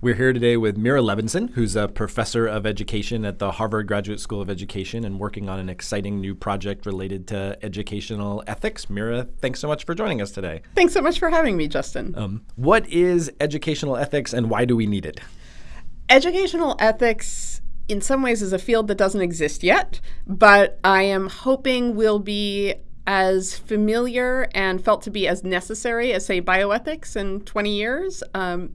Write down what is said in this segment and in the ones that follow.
We're here today with Meira Levinson, who's a professor of education at the Harvard Graduate School of Education and working on an exciting new project related to educational ethics. Meira, thanks so much for joining us today. Thanks so much for having me, Justin. Um, what is educational ethics and why do we need it? Educational ethics in some ways is a field that doesn't exist yet, but I am hoping will be as familiar and felt to be as necessary as, say, bioethics in 20 years. Um,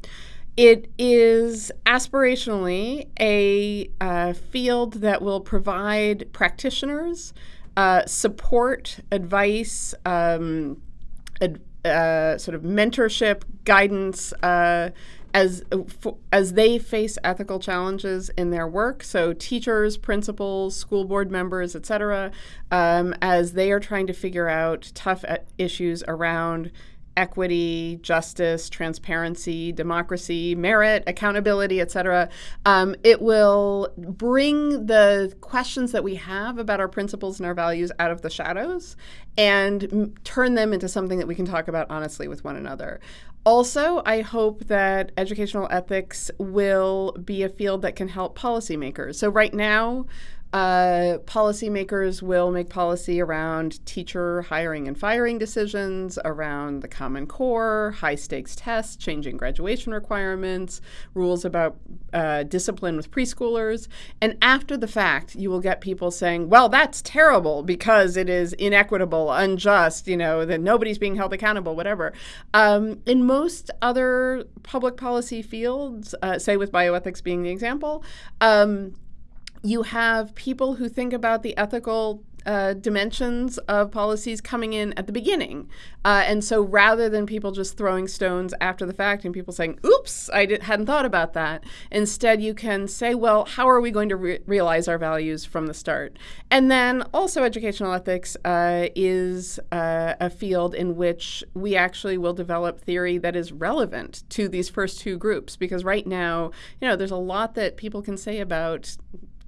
it is aspirationally a uh, field that will provide practitioners uh, support, advice, um, ad, uh, sort of mentorship, guidance uh, as as they face ethical challenges in their work. So teachers, principals, school board members, et cetera, um, as they are trying to figure out tough uh, issues around equity, justice, transparency, democracy, merit, accountability, etc. Um, it will bring the questions that we have about our principles and our values out of the shadows and turn them into something that we can talk about honestly with one another. Also, I hope that educational ethics will be a field that can help policymakers. So, right now, uh, policymakers will make policy around teacher hiring and firing decisions, around the Common Core, high stakes tests, changing graduation requirements, rules about uh, discipline with preschoolers. And after the fact, you will get people saying, well, that's terrible because it is inequitable, unjust, you know, that nobody's being held accountable, whatever. Um, in most other public policy fields, uh, say with bioethics being the example, um, you have people who think about the ethical uh, dimensions of policies coming in at the beginning. Uh, and so rather than people just throwing stones after the fact and people saying, oops, I hadn't thought about that, instead you can say, well, how are we going to re- realize our values from the start? And then also, educational ethics uh, is uh, a field in which we actually will develop theory that is relevant to these first two groups. Because right now, you know, there's a lot that people can say about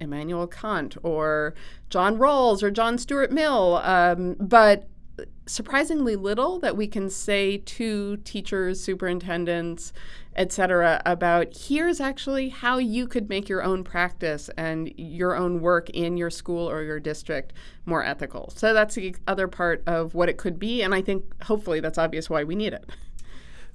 Immanuel Kant or John Rawls or John Stuart Mill, um, but surprisingly little that we can say to teachers, superintendents, etc., about here's actually how you could make your own practice and your own work in your school or your district more ethical. So that's the other part of what it could be, and I think hopefully that's obvious why we need it.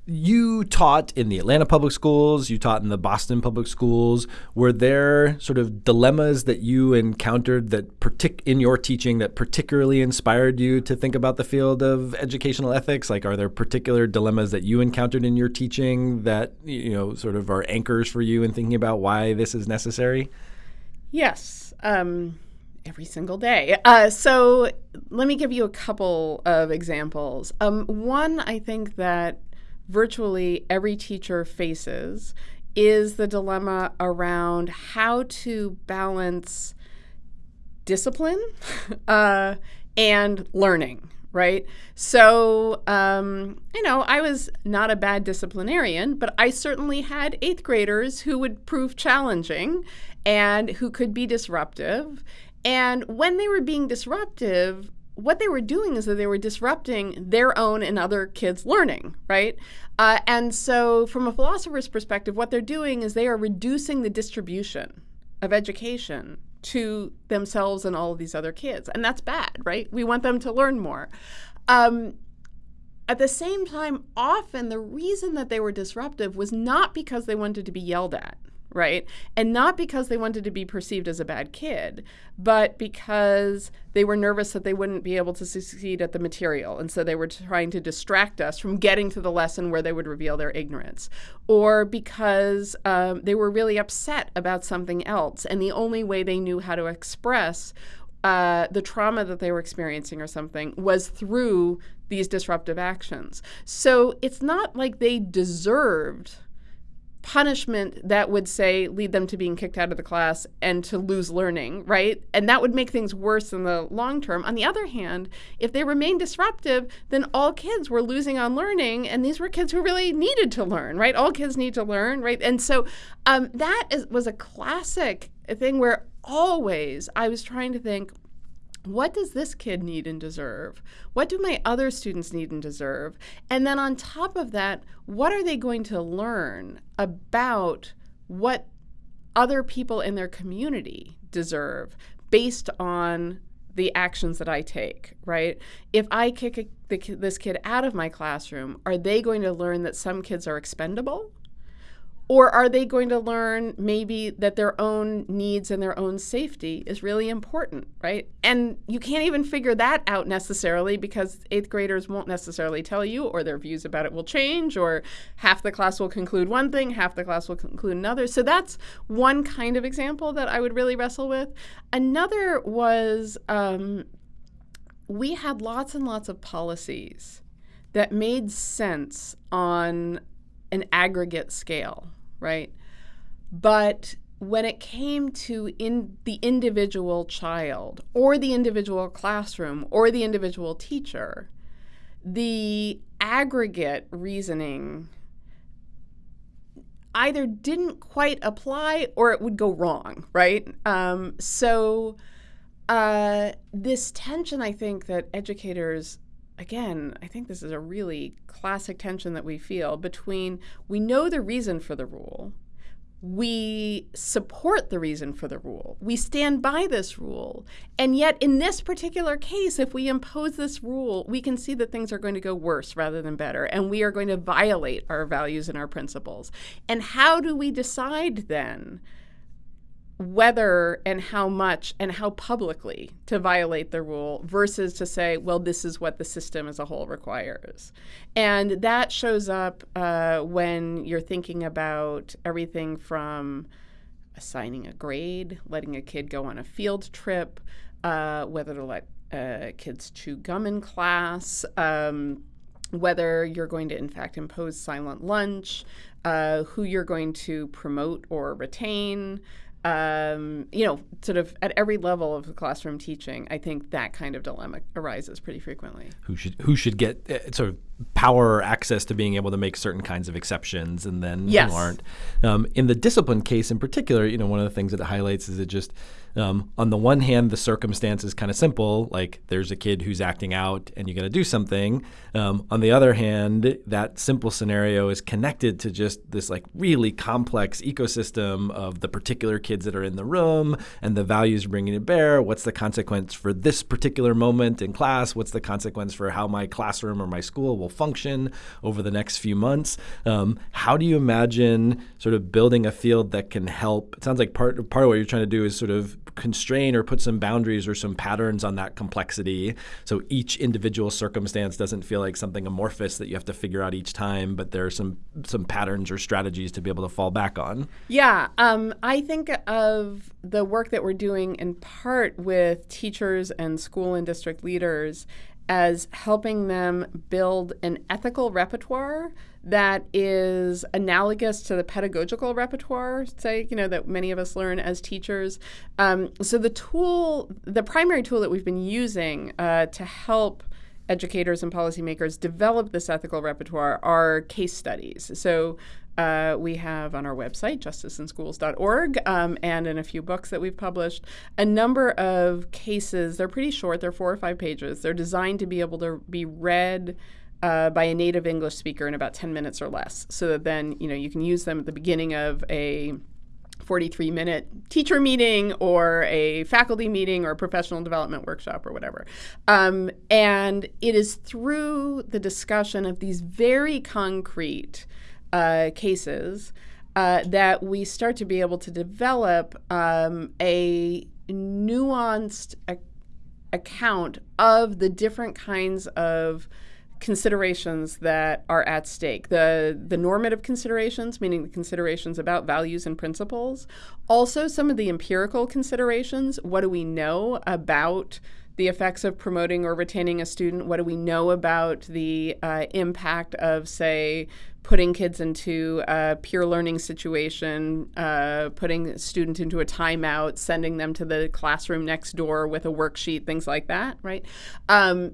you taught in the Atlanta public schools, you taught in the Boston public schools. Were there sort of dilemmas that you encountered that partic- in your teaching that particularly inspired you to think about the field of educational ethics? Like are there particular dilemmas that you encountered in your teaching that you know sort of are anchors for you in thinking about why this is necessary? Yes. Um, every single day. Uh, so let me give you a couple of examples. Um, one, I think that virtually every teacher faces is the dilemma around how to balance discipline uh, and learning right? So, um, you know, I was not a bad disciplinarian, but I certainly had eighth graders who would prove challenging and who could be disruptive. And when they were being disruptive, what they were doing is that they were disrupting their own and other kids' learning, right? Uh, and so, from a philosopher's perspective, what they're doing is they are reducing the distribution of education to themselves and all of these other kids. And that's bad, right? We want them to learn more. Um, at the same time, often the reason that they were disruptive was not because they wanted to be yelled at right? And not because they wanted to be perceived as a bad kid, but because they were nervous that they wouldn't be able to succeed at the material. And so they were trying to distract us from getting to the lesson where they would reveal their ignorance. Or because um, they were really upset about something else. And the only way they knew how to express uh, the trauma that they were experiencing or something was through these disruptive actions. So it's not like they deserved punishment that would say lead them to being kicked out of the class and to lose learning, right? And that would make things worse in the long term. On the other hand, if they remain disruptive, then all kids were losing on learning, and these were kids who really needed to learn, right? All kids need to learn, right? And so um, that is, was a classic thing where always I was trying to think what does this kid need and deserve? What do my other students need and deserve? And then on top of that, what are they going to learn about what other people in their community deserve based on the actions that I take, right? If I kick a, the, this kid out of my classroom, are they going to learn that some kids are expendable? Or are they going to learn maybe that their own needs and their own safety is really important, right? And you can't even figure that out necessarily because eighth graders won't necessarily tell you, or their views about it will change, or half the class will conclude one thing, half the class will conclude another. So that's one kind of example that I would really wrestle with. Another was um, we had lots and lots of policies that made sense on an aggregate scale right? But when it came to in the individual child or the individual classroom or the individual teacher, the aggregate reasoning either didn't quite apply or it would go wrong, right? Um, so uh, this tension, I think that educators again, I think this is a really classic tension that we feel between we know the reason for the rule, we support the reason for the rule, we stand by this rule, and yet in this particular case, if we impose this rule, we can see that things are going to go worse rather than better, and we are going to violate our values and our principles. And how do we decide then? Whether and how much and how publicly to violate the rule versus to say, well, this is what the system as a whole requires. And that shows up uh, when you're thinking about everything from assigning a grade, letting a kid go on a field trip, uh, whether to let uh, kids chew gum in class. Um, whether you're going to, in fact, impose silent lunch, uh, who you're going to promote or retain, um, you know, sort of at every level of classroom teaching, I think that kind of dilemma arises pretty frequently. Who should who should get uh, sort of power or access to being able to make certain kinds of exceptions, and then yes. who aren't? Um, in the discipline case, in particular, you know, one of the things that it highlights is it just um, on the one hand, the circumstance is kind of simple, like there's a kid who's acting out and you got to do something. Um, on the other hand, that simple scenario is connected to just this like really complex ecosystem of the particular kids that are in the room and the values bringing to bear. What's the consequence for this particular moment in class? What's the consequence for how my classroom or my school will function over the next few months? Um, how do you imagine sort of building a field that can help? It sounds like part part of what you're trying to do is sort of constrain or put some boundaries or some patterns on that complexity. So each individual circumstance doesn't feel like something amorphous that you have to figure out each time, but there are some some patterns or strategies to be able to fall back on. Yeah, um, I think of the work that we're doing in part with teachers and school and district leaders as helping them build an ethical repertoire that is analogous to the pedagogical repertoire, say, you know, that many of us learn as teachers. Um, so the tool, the primary tool that we've been using uh, to help educators and policymakers develop this ethical repertoire are case studies. So uh, we have on our website, justiceinschools.org, um, and in a few books that we've published, a number of cases. They're pretty short, they're four or five pages. They're designed to be able to be read uh, by a native English speaker in about 10 minutes or less. So that then, you know, you can use them at the beginning of a 43 minute teacher meeting or a faculty meeting or a professional development workshop or whatever. Um, and it is through the discussion of these very concrete uh, cases uh, that we start to be able to develop um, a nuanced account of the different kinds of considerations that are at stake. The the normative considerations meaning the considerations about values and principles. Also some of the empirical considerations. What do we know about the effects of promoting or retaining a student? What do we know about the uh, impact of say putting kids into a peer learning situation, uh, putting a student into a timeout, sending them to the classroom next door with a worksheet, things like that, right? Um,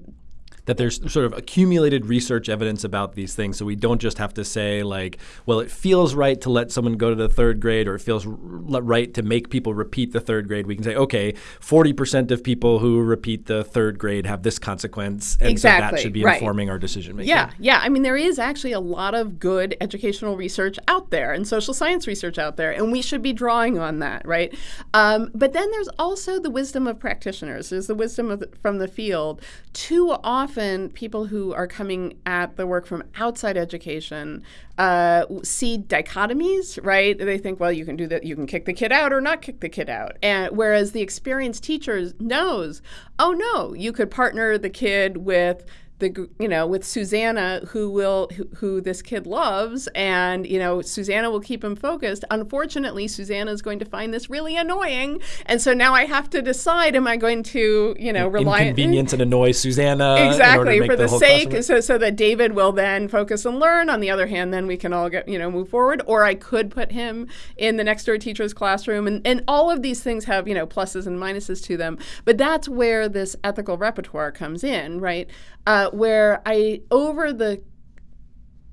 that there's sort of accumulated research evidence about these things. So we don't just have to say like well it feels right to let someone go to the third grade or it feels right to make people repeat the third grade. We can say okay 40% of people who repeat the third grade have this consequence and exactly. so that should be right. informing our decision making yeah yeah. I mean there is actually a lot of good educational research out there and social science research out there and we should be drawing on that right? Um, but then there's also the wisdom of practitioners. There's the wisdom of the, from the field. Too often often people who are coming at the work from outside education uh, see dichotomies, right? They think, well, you can do that, you can kick the kid out or not kick the kid out. And whereas the experienced teacher knows, oh no, you could partner the kid with the you know with Susanna who will who, who, this kid loves and you know Susanna will keep him focused. Unfortunately Susanna is going to find this really annoying and so now I have to decide am I going to you know rely inconvenience and annoy Susanna exactly for the, the sake so so that David will then focus and learn. On the other hand then we can all get you know move forward or I could put him in the next door teacher's classroom and and all of these things have you know pluses and minuses to them. But that's where this ethical repertoire comes in right? Uh, where I, over the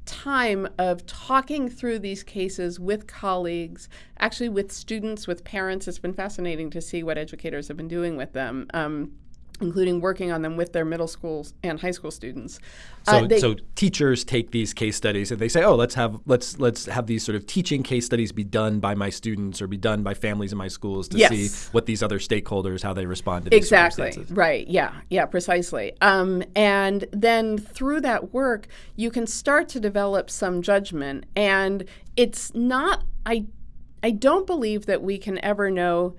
time of talking through these cases with colleagues, actually with students, with parents, it's been fascinating to see what educators have been doing with them. Um, including working on them with their middle schools and high school students. So, uh, they, so teachers take these case studies and they say, "Oh, let's have let's let's have these sort of teaching case studies be done by my students or be done by families in my schools to yes. see what these other stakeholders how they respond to these exactly right. Yeah, yeah, precisely. Um, and then through that work, you can start to develop some judgment, and it's not. I I don't believe that we can ever know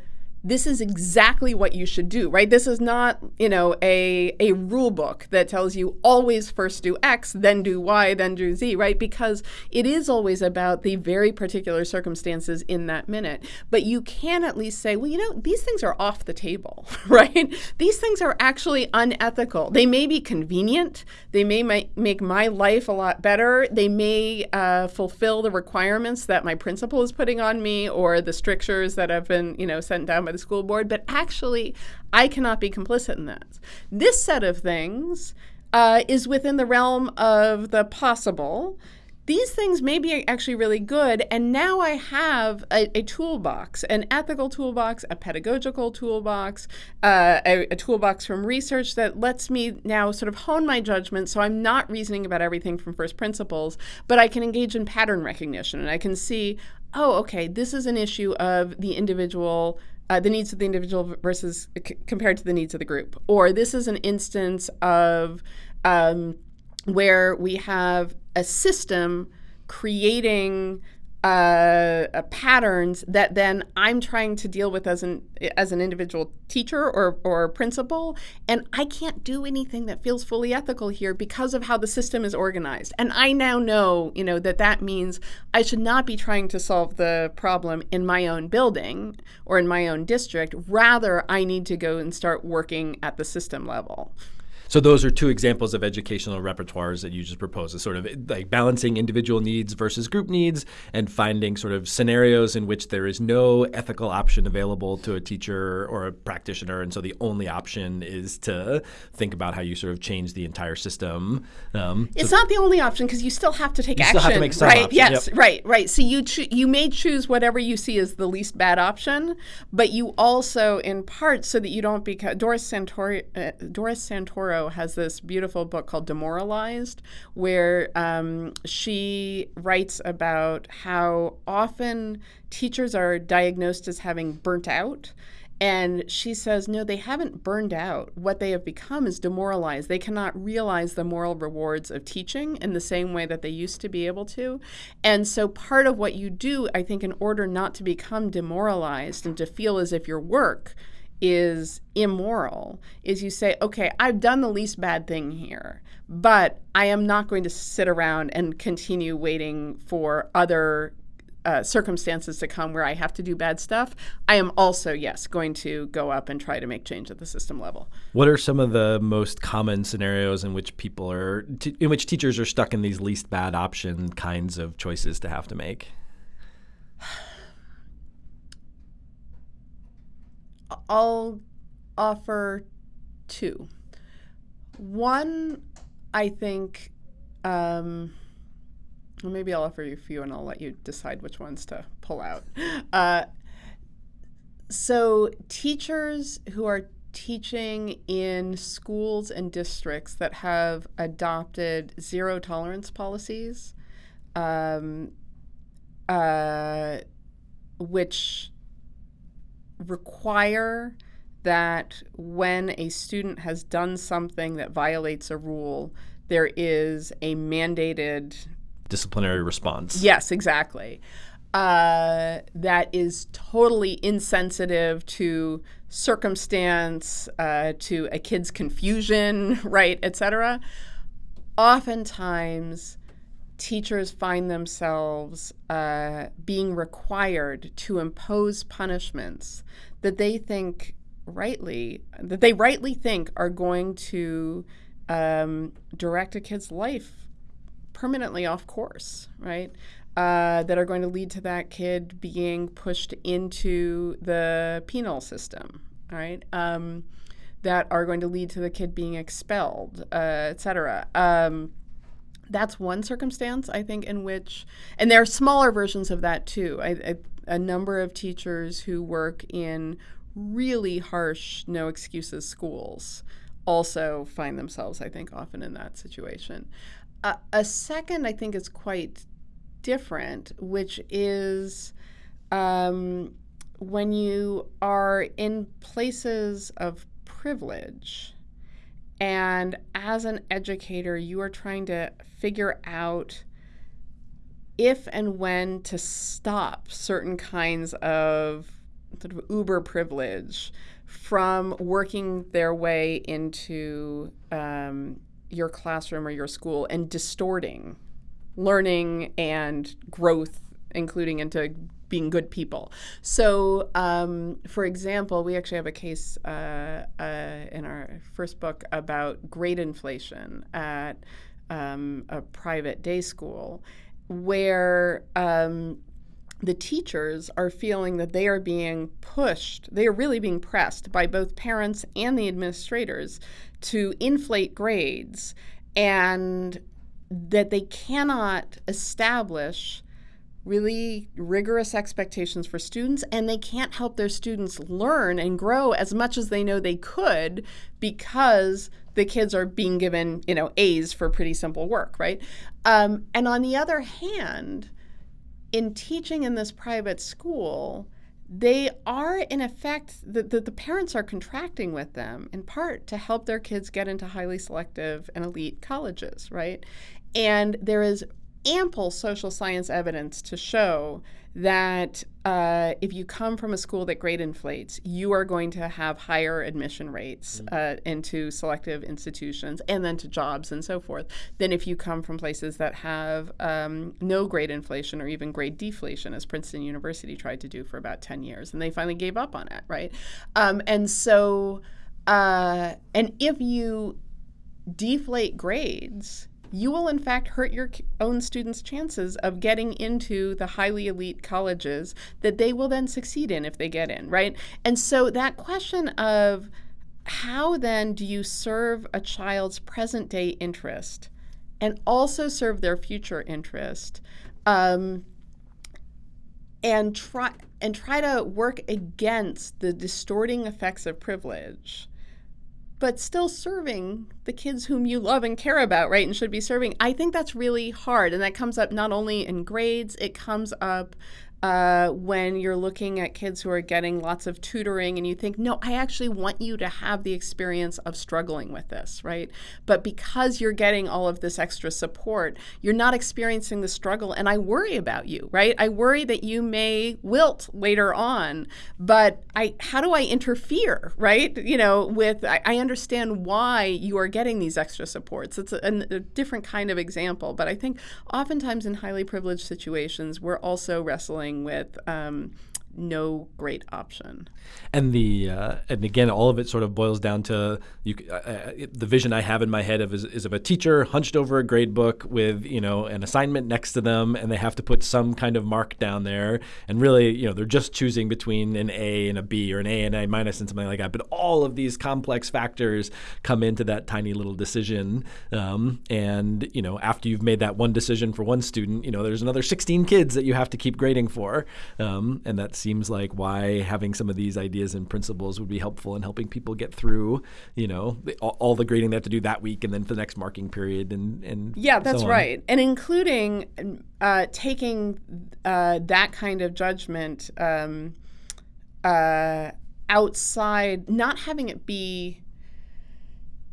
this is exactly what you should do, right? This is not, you know, a, a rule book that tells you always first do X, then do Y, then do Z, right? Because it is always about the very particular circumstances in that minute. But you can at least say, well, you know, these things are off the table, right? These things are actually unethical. They may be convenient. They may make my life a lot better. They may uh, fulfill the requirements that my principal is putting on me or the strictures that have been, you know, sent down by the school board, but actually, I cannot be complicit in that. This set of things uh, is within the realm of the possible. These things may be actually really good, and now I have a, a toolbox an ethical toolbox, a pedagogical toolbox, uh, a, a toolbox from research that lets me now sort of hone my judgment so I'm not reasoning about everything from first principles, but I can engage in pattern recognition and I can see, oh, okay, this is an issue of the individual uh, the needs of the individual versus c- compared to the needs of the group. Or this is an instance of um, where we have a system creating uh, uh, patterns that then I'm trying to deal with as an as an individual teacher or or principal, and I can't do anything that feels fully ethical here because of how the system is organized. And I now know, you know, that that means I should not be trying to solve the problem in my own building or in my own district. Rather, I need to go and start working at the system level. So those are two examples of educational repertoires that you just proposed, a sort of like balancing individual needs versus group needs and finding sort of scenarios in which there is no ethical option available to a teacher or a practitioner. And so the only option is to think about how you sort of change the entire system. Um, it's so not the only option because you still have to take you action. Still have to make some right? Yes, yep. right, right. So you you may choose whatever you see as the least bad option, but you also, in part, so that you don't become Doris Santoro, uh, Doris Has this beautiful book called Demoralized, where um, she writes about how often teachers are diagnosed as having burnt out. And she says, no, they haven't burned out. What they have become is demoralized. They cannot realize the moral rewards of teaching in the same way that they used to be able to. And so, part of what you do, I think, in order not to become demoralized and to feel as if your work is immoral is you say, okay, I've done the least bad thing here, but I am not going to sit around and continue waiting for other uh, circumstances to come where I have to do bad stuff. I am also, yes, going to go up and try to make change at the system level. What are some of the most common scenarios in which people are, t- in which teachers are stuck in these least bad option kinds of choices to have to make? I'll offer two. One, I think, um, well, maybe I'll offer you a few and I'll let you decide which ones to pull out. Uh, so, teachers who are teaching in schools and districts that have adopted zero tolerance policies, um, uh, which require that when a student has done something that violates a rule, there is a mandated disciplinary response. Yes, exactly. Uh, that is totally insensitive to circumstance, uh, to a kid's confusion, right, et cetera. Oftentimes, teachers find themselves uh, being required to impose punishments that they think rightly that they rightly think are going to um, direct a kid's life permanently off course, right? Uh, that are going to lead to that kid being pushed into the penal system, right? Um, that are going to lead to the kid being expelled, uh, et cetera. Um, that's one circumstance, I think, in which, and there are smaller versions of that too. I, I, a number of teachers who work in really harsh, no excuses schools also find themselves, I think, often in that situation. Uh, a second, I think, is quite different, which is um, when you are in places of privilege. And as an educator, you are trying to figure out if and when to stop certain kinds of sort of uber privilege from working their way into um, your classroom or your school and distorting learning and growth, including into being good people. So, um, for example, we actually have a case uh, uh, in our first book about grade inflation at um, a private day school where um, the teachers are feeling that they are being pushed, they are really being pressed by both parents and the administrators to inflate grades and that they cannot establish really rigorous expectations for students and they can't help their students learn and grow as much as they know they could because the kids are being given you know a's for pretty simple work right? Um, and on the other hand in teaching in this private school, they are in effect the, the, the, parents are contracting with them in part to help their kids get into highly selective and elite colleges right? And there is ample social science evidence to show that uh, if you come from a school that grade inflates, you are going to have higher admission rates mm. uh, into selective institutions and then to jobs and so forth than if you come from places that have um, no grade inflation or even grade deflation, as Princeton University tried to do for about 10 years. And they finally gave up on it, right? Um, and so, uh, and if you deflate grades, you will in fact hurt your own students' chances of getting into the highly elite colleges that they will then succeed in if they get in, right? And so that question of how then do you serve a child's present day interest and also serve their future interest um, and try and try to work against the distorting effects of privilege but still serving the kids whom you love and care about, right? And should be serving. I think that's really hard. And that comes up not only in grades, it comes up uh, when you're looking at kids who are getting lots of tutoring and you think, no, I actually want you to have the experience of struggling with this, right? But because you're getting all of this extra support, you're not experiencing the struggle. And I worry about you, right? I worry that you may wilt later on. But I, how do I interfere, right? You know, with, I, I understand why you are getting these extra supports. It's a, a different kind of example. But I think oftentimes in highly privileged situations, we're also wrestling with um, no great option. And the uh, and again, all of it sort of boils down to you. Uh, uh, the vision I have in my head of is, is, of a teacher hunched over a grade book with you know an assignment next to them, and they have to put some kind of mark down there. And really, you know, they're just choosing between an A and a B or an A and A minus and something like that. But all of these complex factors come into that tiny little decision. Um, and you know, after you've made that one decision for one student, you know, there's another 16 kids that you have to keep grading for, um, and that's seems like why having some of these ideas and principles would be helpful in helping people get through, you know, the, all, all, the grading they have to do that week and then for the next marking period and and yeah, that's so right, and including uh, taking uh, that kind of judgment um, uh, outside, not having it be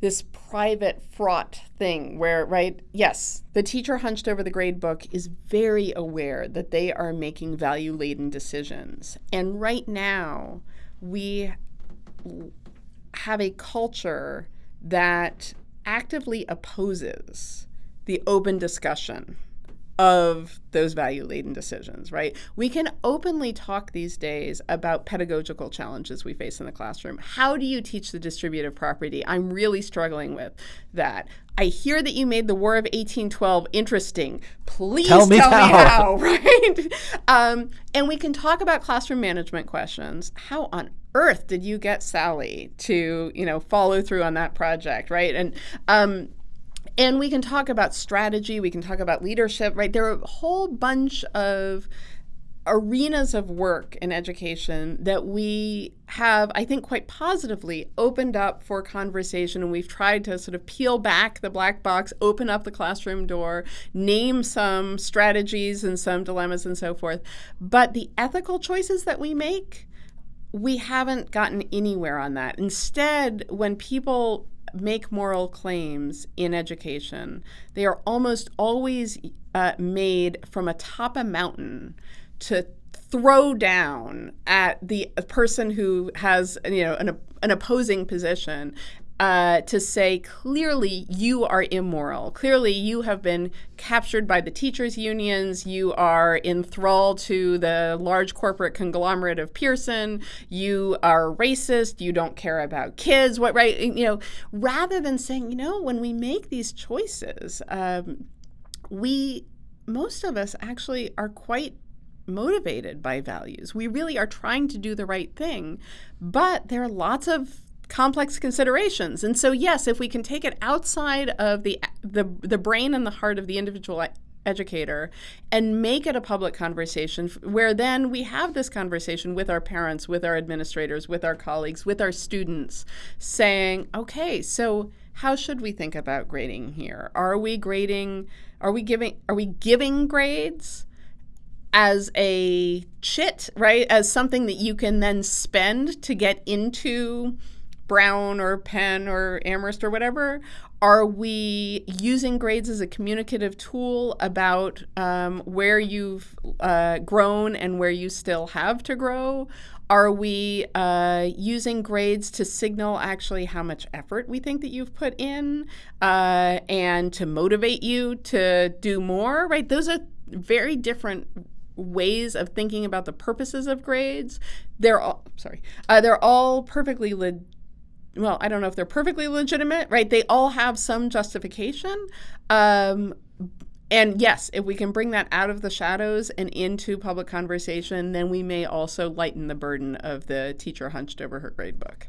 this private fraught thing where right yes the teacher hunched over the grade book is very aware that they are making value laden decisions. And right now we have a culture that actively opposes the open discussion of those value laden decisions, right? We can openly talk these days about pedagogical challenges we face in the classroom. How do you teach the distributive property? I'm really struggling with that. I hear that you made the War of 1812 interesting. Please tell me, tell how. me how, right? um, and we can talk about classroom management questions. How on earth did you get Sally to, you know, follow through on that project, right? And um, and we can talk about strategy, we can talk about leadership, right? There are a whole bunch of arenas of work in education that we have, I think, quite positively opened up for conversation. And we've tried to sort of peel back the black box, open up the classroom door, name some strategies and some dilemmas and so forth. But the ethical choices that we make, we haven't gotten anywhere on that. Instead, when people make moral claims in education, they are almost always uh, made from atop a mountain to throw down at the person who has you know an, an opposing position uh, to say clearly you are immoral. Clearly you have been captured by the teachers' unions. You are enthralled to the large corporate conglomerate of Pearson. You are racist. You don't care about kids. What right? You know, rather than saying, you know, when we make these choices, um, we most of us actually are quite motivated by values. We really are trying to do the right thing, but there are lots of complex considerations. And so, yes, if we can take it outside of the the, the brain and the heart of the individual educator and make it a public conversation where then we have this conversation with our parents, with our administrators, with our colleagues, with our students, saying, okay, so how should we think about grading here? Are we grading? Are we giving? Are we giving grades? as a chit, right? As something that you can then spend to get into Brown or Penn or Amherst or whatever? Are we using grades as a communicative tool about um, where you've uh, grown and where you still have to grow? Are we uh, using grades to signal actually how much effort we think that you've put in uh, and to motivate you to do more? Right? Those are very different ways of thinking about the purposes of grades. They're all sorry. Uh, they're all perfectly legitimate well, I don't know if they're perfectly legitimate, right? They all have some justification. Um, and yes, if we can bring that out of the shadows and into public conversation, then we may also lighten the burden of the teacher hunched over her grade book.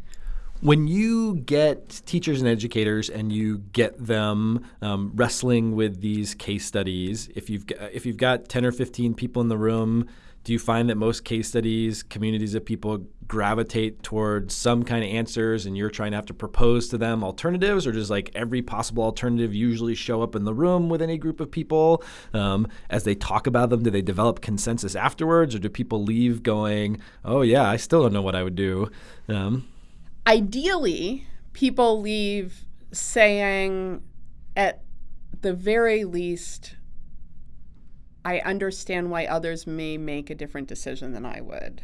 When you get teachers and educators and you get them um, wrestling with these case studies, if you've if you've got ten or fifteen people in the room do you find that most case studies, communities of people gravitate towards some kind of answers and you're trying to have to propose to them alternatives, or does like every possible alternative usually show up in the room with any group of people? Um, as they talk about them, do they develop consensus afterwards, or do people leave going, oh, yeah, I still don't know what I would do? Um, Ideally, people leave saying, at the very least, I understand why others may make a different decision than I would.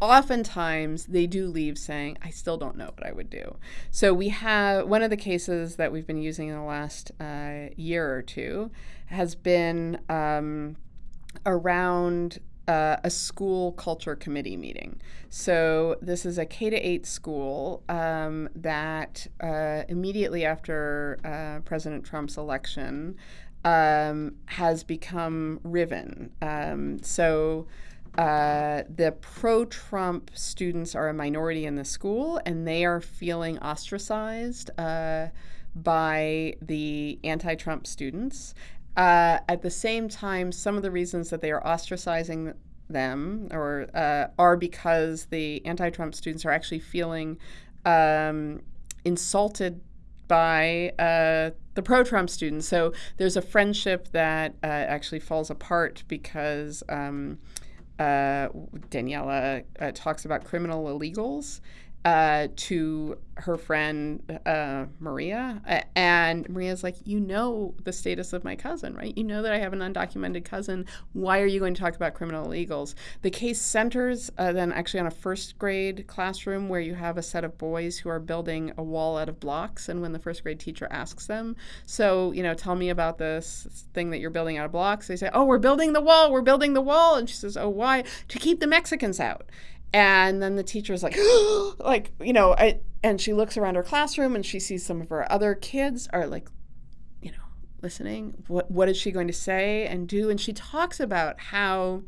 Oftentimes, they do leave saying, I still don't know what I would do. So, we have one of the cases that we've been using in the last uh, year or two has been um, around uh, a school culture committee meeting. So this is a K to eight school um, that uh, immediately after uh, President Trump's election um, has become riven. Um, so. Uh, the pro Trump students are a minority in the school and they are feeling ostracized uh, by the anti Trump students. Uh, at the same time, some of the reasons that they are ostracizing them or uh, are because the anti-Trump students are actually feeling um, insulted by uh, the pro-Trump students. So there's a friendship that uh, actually falls apart because um, uh, Daniela uh, talks about criminal illegals uh, to her friend uh, Maria. And Maria's like, You know the status of my cousin, right? You know that I have an undocumented cousin. Why are you going to talk about criminal illegals? The case centers uh, then actually on a first grade classroom where you have a set of boys who are building a wall out of blocks. And when the first grade teacher asks them, So, you know, tell me about this thing that you're building out of blocks, they say, Oh, we're building the wall, we're building the wall. And she says, Oh, why? To keep the Mexicans out. And then the teacher's like, like, you know, I, and she looks around her classroom and she sees some of her other kids are like, you know, listening. What what is she going to say and do? And she talks about how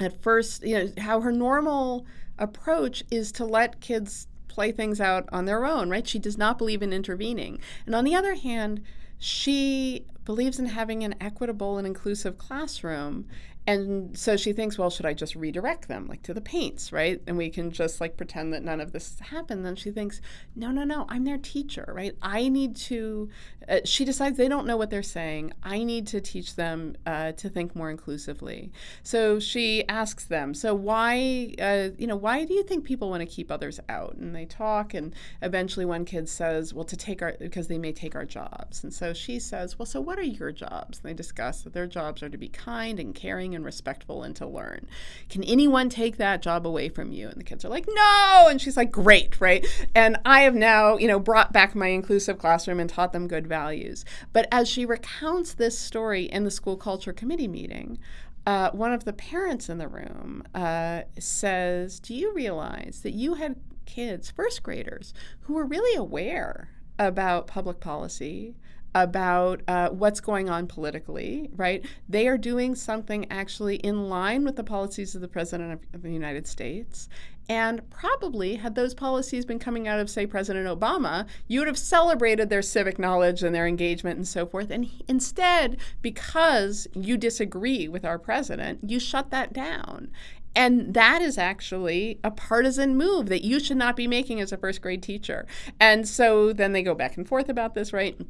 at first, you know, how her normal approach is to let kids play things out on their own, right? She does not believe in intervening. And on the other hand, she believes in having an equitable and inclusive classroom and so she thinks, well, should I just redirect them, like to the paints, right? And we can just like pretend that none of this happened. Then she thinks, no, no, no, I'm their teacher, right? I need to. Uh, she decides they don't know what they're saying. I need to teach them uh, to think more inclusively. So she asks them, so why, uh, you know, why do you think people want to keep others out? And they talk, and eventually one kid says, well, to take our because they may take our jobs. And so she says, well, so what are your jobs? And they discuss that their jobs are to be kind and caring and respectful and to learn. Can anyone take that job away from you? And the kids are like, no. And she's like, great, right? And I have now, you know, brought back my inclusive classroom and taught them good values. But as she recounts this story in the school culture committee meeting, uh, one of the parents in the room uh, says, Do you realize that you had kids, first graders, who were really aware about public policy, about uh, what's going on politically, right? They are doing something actually in line with the policies of the President of, of the United States. And probably, had those policies been coming out of, say, President Obama, you would have celebrated their civic knowledge and their engagement and so forth. And he, instead, because you disagree with our president, you shut that down. And that is actually a partisan move that you should not be making as a first grade teacher. And so then they go back and forth about this, right?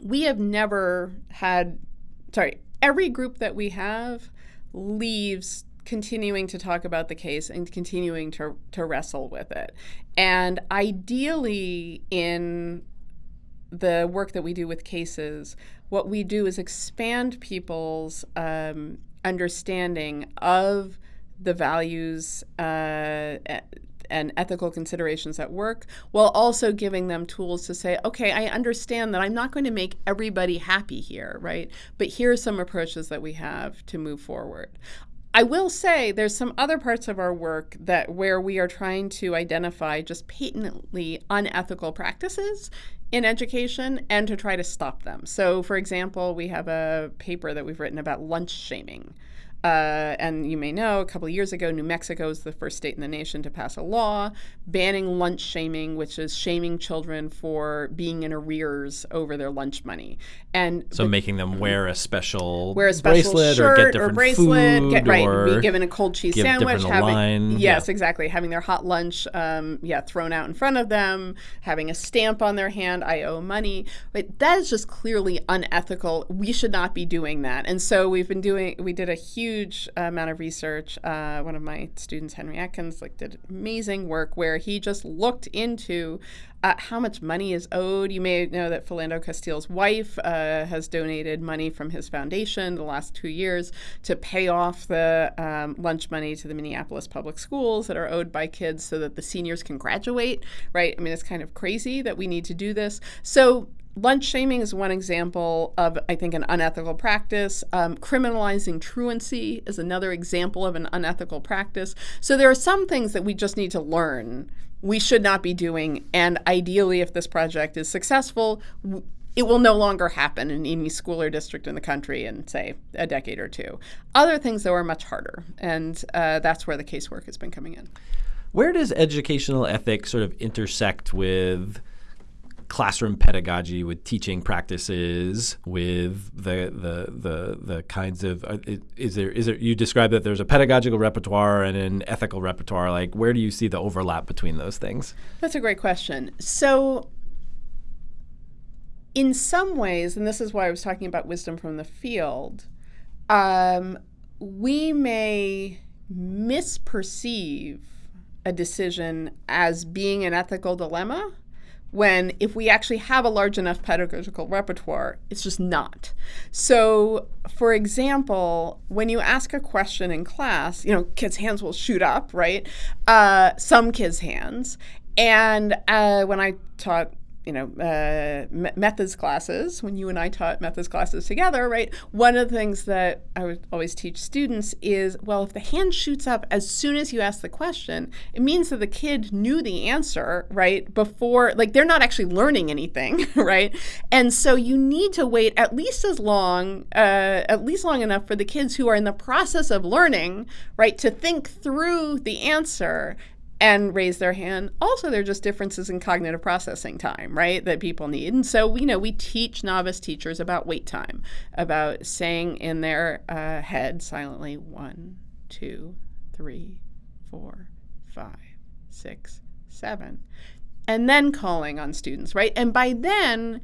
we have never had, sorry, every group that we have leaves continuing to talk about the case and continuing to, to wrestle with it. And ideally, in the work that we do with cases, what we do is expand people's um, understanding of the values uh, and ethical considerations at work while also giving them tools to say, okay, I understand that I'm not going to make everybody happy here, right? But here are some approaches that we have to move forward. I will say there's some other parts of our work that where we are trying to identify just patently unethical practices in education and to try to stop them. So, for example, we have a paper that we've written about lunch shaming. Uh, and you may know, a couple of years ago, New Mexico was the first state in the nation to pass a law banning lunch shaming, which is shaming children for being in arrears over their lunch money. And so the, making them wear a special wear a special bracelet shirt or get different or bracelet, food get, right, or be given a cold cheese sandwich, having line. yes, Yeah. exactly, having their hot lunch, um, yeah, thrown out in front of them, having a stamp on their hand, I owe money. But that is just clearly unethical. We should not be doing that. And so we've been doing. We did a huge amount of research. Uh, one of my students, Henry Atkins, like did amazing work where he just looked into uh, how much money is owed. You may know that Philando Castile's wife uh, has donated money from his foundation the last two years to pay off the um, lunch money to the Minneapolis public schools that are owed by kids so that the seniors can graduate, right? I mean, it's kind of crazy that we need to do this. So lunch shaming is one example of, I think, an unethical practice. Um, criminalizing truancy is another example of an unethical practice. So there are some things that we just need to learn we should not be doing. And ideally, if this project is successful, it will no longer happen in any school or district in the country in, say, a decade or two. Other things, though, are much harder. And uh, that's where the casework has been coming in. Where does educational ethics sort of intersect with classroom pedagogy, with teaching practices, with the the the the kinds of uh, is there is there you describe that there's a pedagogical repertoire and an ethical repertoire. Like where do you see the overlap between those things? That's a great question. So in some ways, and this is why I was talking about wisdom from the field, um, we may misperceive a decision as being an ethical dilemma when if we actually have a large enough pedagogical repertoire, it's just not. So, for example, when you ask a question in class, you know, kids' hands will shoot up, right? Uh, some kids' hands. And uh, when I taught you know, uh, methods classes, when you and I taught methods classes together, right? One of the things that I would always teach students is, well, if the hand shoots up as soon as you ask the question, it means that the kid knew the answer, right? Before, like, they're not actually learning anything, right? And so you need to wait at least as long, uh, at least long enough for the kids who are in the process of learning, right, to think through the answer and raise their hand. Also, there are just differences in cognitive processing time, right, that people need. And so, you know, we teach novice teachers about wait time, about saying in their uh, head silently one, two, three, four, five, six, seven, and then calling on students, right? And by then,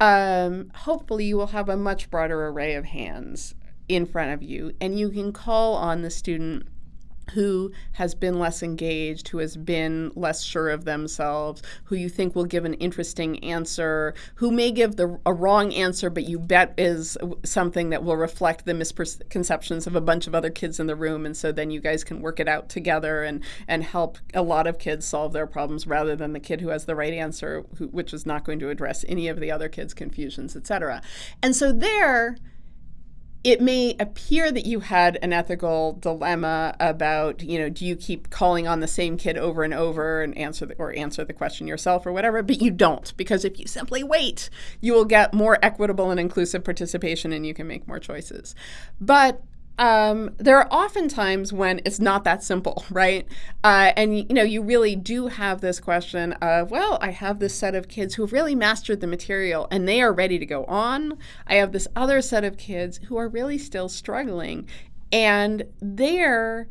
um, hopefully, you will have a much broader array of hands in front of you, and you can call on the student who has been less engaged, who has been less sure of themselves, who you think will give an interesting answer, who may give the, a wrong answer, but you bet is something that will reflect the misconceptions of a bunch of other kids in the room. And so then you guys can work it out together and, and help a lot of kids solve their problems rather than the kid who has the right answer, who, which is not going to address any of the other kids' confusions, et cetera. And so there, it may appear that you had an ethical dilemma about, you know, do you keep calling on the same kid over and over and answer the, or answer the question yourself or whatever, but you don't because if you simply wait, you will get more equitable and inclusive participation and you can make more choices. But um, there are often times when it's not that simple, right? Uh, and you know, you really do have this question of, well, I have this set of kids who have really mastered the material and they are ready to go on. I have this other set of kids who are really still struggling, and they're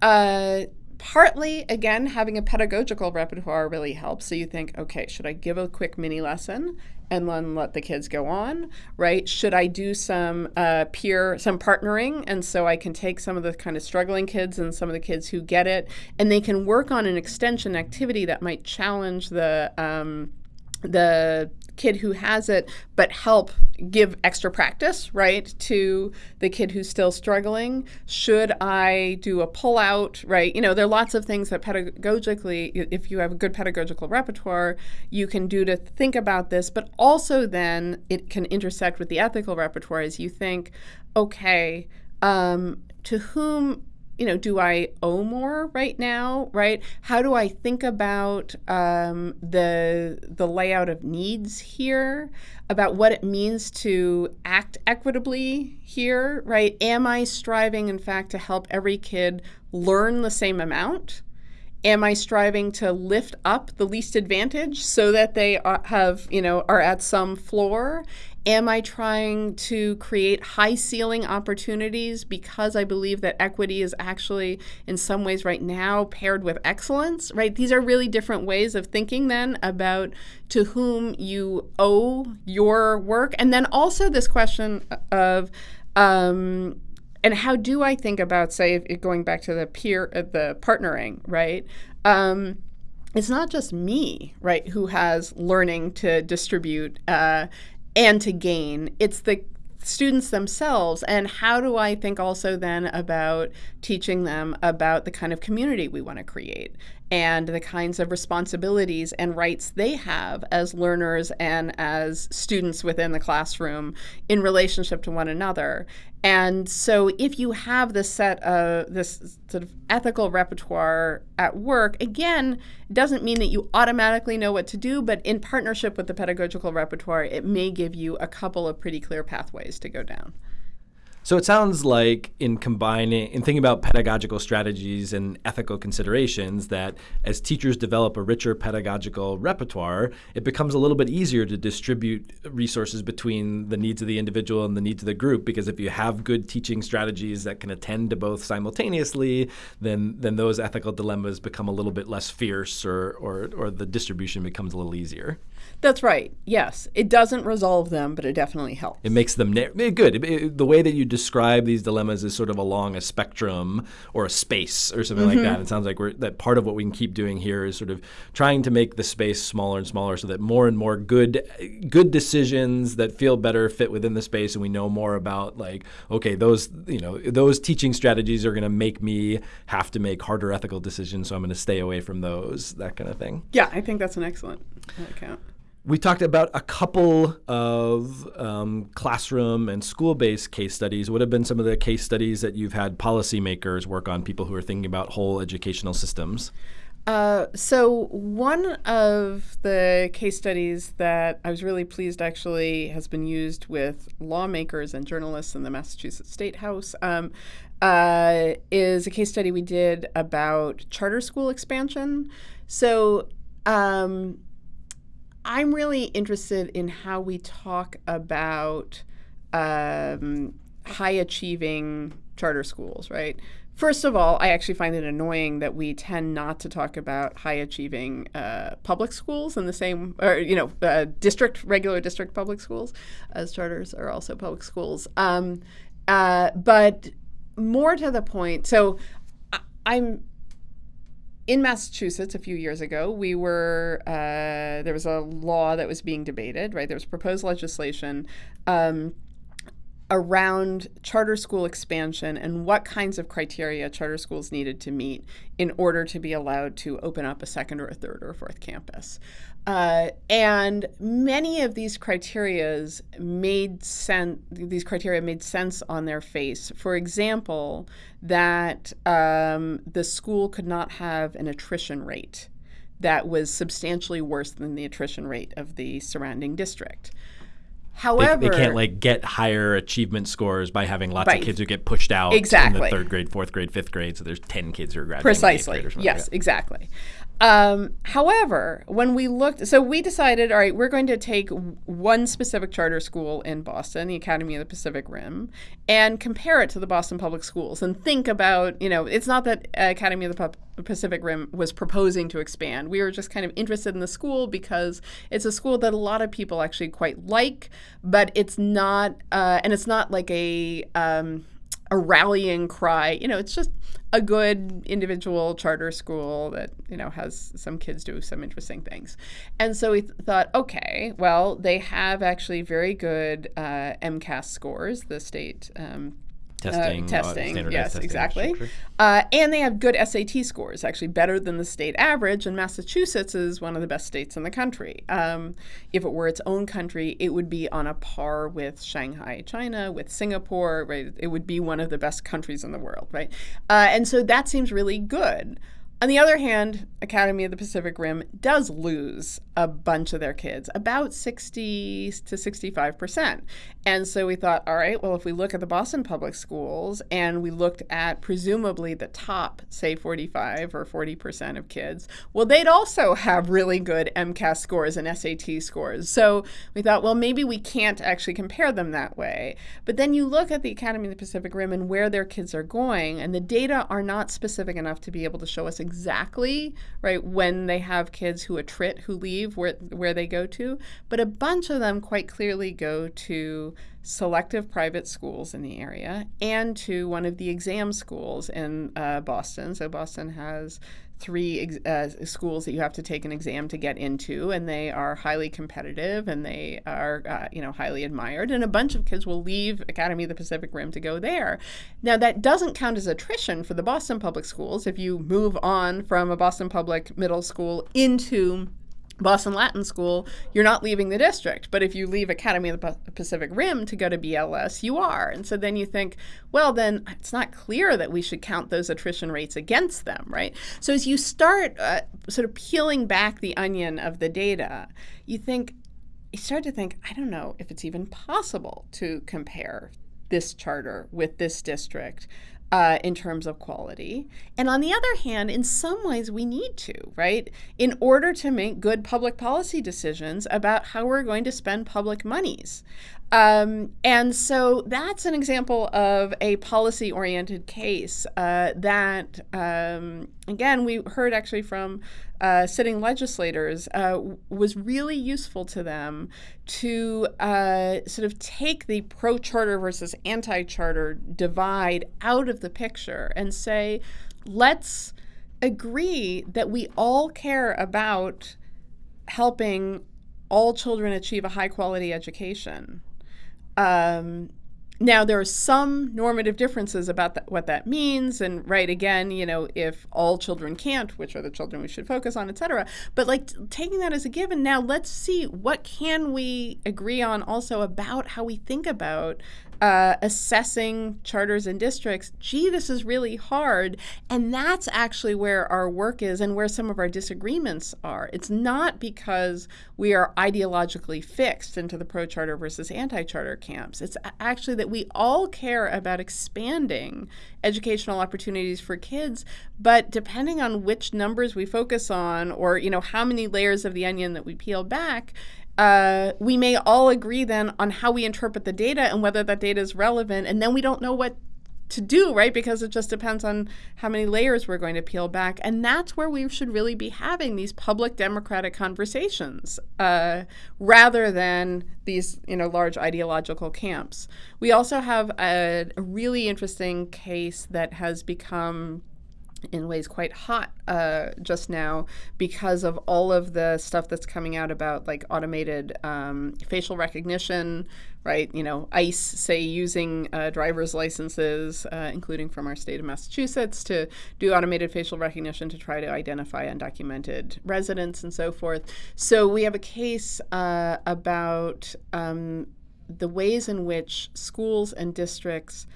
uh, partly again having a pedagogical repertoire really helps so you think okay should i give a quick mini lesson and then let the kids go on, right? Should I do some uh, peer, some partnering? And so I can take some of the kind of struggling kids and some of the kids who get it, and they can work on an extension activity that might challenge the, um, the kid who has it, but help give extra practice, right, to the kid who's still struggling? Should I do a pull out, right? You know, there are lots of things that pedagogically, if you have a good pedagogical repertoire, you can do to think about this, but also then it can intersect with the ethical repertoire as you think, okay, um, to whom you know, do I owe more right now? Right? How do I think about um, the the layout of needs here? About what it means to act equitably here? Right? Am I striving, in fact, to help every kid learn the same amount? Am I striving to lift up the least advantage so that they have, you know, are at some floor? Am I trying to create high ceiling opportunities because I believe that equity is actually, in some ways, right now paired with excellence, right? These are really different ways of thinking then about to whom you owe your work. And then also this question of, um, and how do I think about, say, going back to the peer, uh, the partnering, right? Um, it's not just me, right, who has learning to distribute uh, and to gain. It's the students themselves and how do i think also then about teaching them about the kind of community we want to create and the kinds of responsibilities and rights they have as learners and as students within the classroom in relationship to one another. And so, if you have this set of this sort of ethical repertoire at work, again, it doesn't mean that you automatically know what to do, but in partnership with the pedagogical repertoire, it may give you a couple of pretty clear pathways to go down. So it sounds like in combining, in thinking about pedagogical strategies and ethical considerations, that as teachers develop a richer pedagogical repertoire, it becomes a little bit easier to distribute resources between the needs of the individual and the needs of the group. Because if you have good teaching strategies that can attend to both simultaneously, then then those ethical dilemmas become a little bit less fierce, or or, or the distribution becomes a little easier. That's right. Yes, it doesn't resolve them, but it definitely helps. It makes them na- good. It, it, the way that you describe these dilemmas is sort of along a spectrum or a space or something mm-hmm. like that. It sounds like we're, that part of what we can keep doing here is sort of trying to make the space smaller and smaller, so that more and more good good decisions that feel better fit within the space, and we know more about like okay, those you know those teaching strategies are going to make me have to make harder ethical decisions, so I'm going to stay away from those. That kind of thing. Yeah, I think that's an excellent account. We talked about a couple of um, classroom and school based case studies. What have been some of the case studies that you've had policymakers work on, people who are thinking about whole educational systems? Uh, so, one of the case studies that I was really pleased actually has been used with lawmakers and journalists in the Massachusetts State House um, uh, is a case study we did about charter school expansion. So, um, I'm really interested in how we talk about um, high achieving charter schools, right? First of all, I actually find it annoying that we tend not to talk about high achieving uh, public schools in the same, or, you know, uh, district, regular district public schools, as charters are also public schools. Um, uh, but more to the point, so I, I'm in Massachusetts a few years ago, we were uh, there was a law that was being debated. Right, there was proposed legislation um, around charter school expansion and what kinds of criteria charter schools needed to meet in order to be allowed to open up a second or a third or a fourth campus. Uh, and many of these criterias made sense. These criteria made sense on their face. For example, that um, the school could not have an attrition rate that was substantially worse than the attrition rate of the surrounding district. However, they, they, can't like get higher achievement scores by having lots right. of kids who get pushed out exactly. in the third grade, fourth grade, fifth grade. So there's ten kids who are graduating. Precisely. Yes, like exactly. Um, however, when we looked, so we decided, all right, we're going to take one specific charter school in Boston, the Academy of the Pacific Rim, and compare it to the Boston Public Schools and think about, you know, it's not that Academy of the Pacific Rim was proposing to expand. We were just kind of interested in the school because it's a school that a lot of people actually quite like, but it's not, uh, and it's not like a, um, a rallying cry. You know, it's just a good individual charter school that you know has some kids do some interesting things. And so we th- thought, okay, well, they have actually very good uh, MCAS scores, the state um, testing, uh, testing. yes, testing exactly. Uh, and they have good SAT scores, actually better than the state average. And Massachusetts is one of the best states in the country. Um, if it were its own country, it would be on a par with Shanghai, China, with Singapore. Right, it would be one of the best countries in the world. Right, uh, and so that seems really good. On the other hand, Academy of the Pacific Rim does lose a bunch of their kids, about 60 to 65%. And so we thought, all right, well, if we look at the Boston public schools and we looked at presumably the top, say 45 or 40% of kids, well, they'd also have really good MCAS scores and SAT scores. So we thought, well, maybe we can't actually compare them that way. But then you look at the Academy of the Pacific Rim and where their kids are going, and the data are not specific enough to be able to show us exactly exactly right when they have kids who attrit who leave where where they go to, but a bunch of them quite clearly go to selective private schools in the area and to one of the exam schools in uh, Boston. So Boston has three uh, schools that you have to take an exam to get into, and they are highly competitive and they are, uh, you know, highly admired. And a bunch of kids will leave Academy of the Pacific Rim to go there. Now, that doesn't count as attrition for the Boston public schools if you move on from a Boston public middle school into Boston Latin School, you're not leaving the district. But if you leave Academy of the Pacific Rim to go to BLS, you are. And so then you think, well, then it's not clear that we should count those attrition rates against them, right? So as you start uh, sort of peeling back the onion of the data, you think, you start to think, I don't know if it's even possible to compare this charter with this district uh, in terms of quality. And on the other hand, in some ways, we need to, right? In order to make good public policy decisions about how we're going to spend public monies. Um, and so that's an example of a policy oriented case uh, that, um, again, we heard actually from uh, sitting legislators uh, was really useful to them to uh, sort of take the pro charter versus anti charter divide out of the picture and say, let's agree that we all care about helping all children achieve a high quality education um, now there are some normative differences about that, what that means, and right again, you know, if all children can't, which are the children we should focus on, et cetera. But like taking that as a given, now let's see what can we agree on also about how we think about uh, assessing charters and districts, gee, this is really hard. And that's actually where our work is and where some of our disagreements are. It's not because we are ideologically fixed into the pro charter versus anti charter camps. It's actually that we all care about expanding educational opportunities for kids, but depending on which numbers we focus on or, you know, how many layers of the onion that we peel back, uh, we may all agree then on how we interpret the data and whether that data is relevant. And then we don't know what to do, right? Because it just depends on how many layers we're going to peel back. And that's where we should really be having these public democratic conversations uh, rather than these, you know, large ideological camps. We also have a, a really interesting case that has become in ways quite hot uh, just now because of all of the stuff that's coming out about like automated um, facial recognition, right? You know, ICE say using uh, driver's licenses, uh, including from our state of Massachusetts, to do automated facial recognition to try to identify undocumented residents and so forth. So we have a case uh, about um, the ways in which schools and districts